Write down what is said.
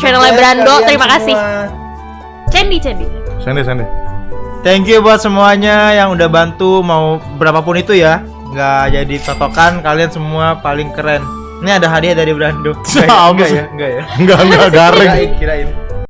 channelnya Brando. terima Terima kasih. Candy Candy, Candy. Candy, Thank you buat semuanya yang udah bantu mau berapapun itu ya. Nggak jadi totokan kalian semua paling keren. Ini ada hadiah dari Brando. Enggak ya? Ya? Enggak ya? Enggak, enggak garing. Kirain, kirain.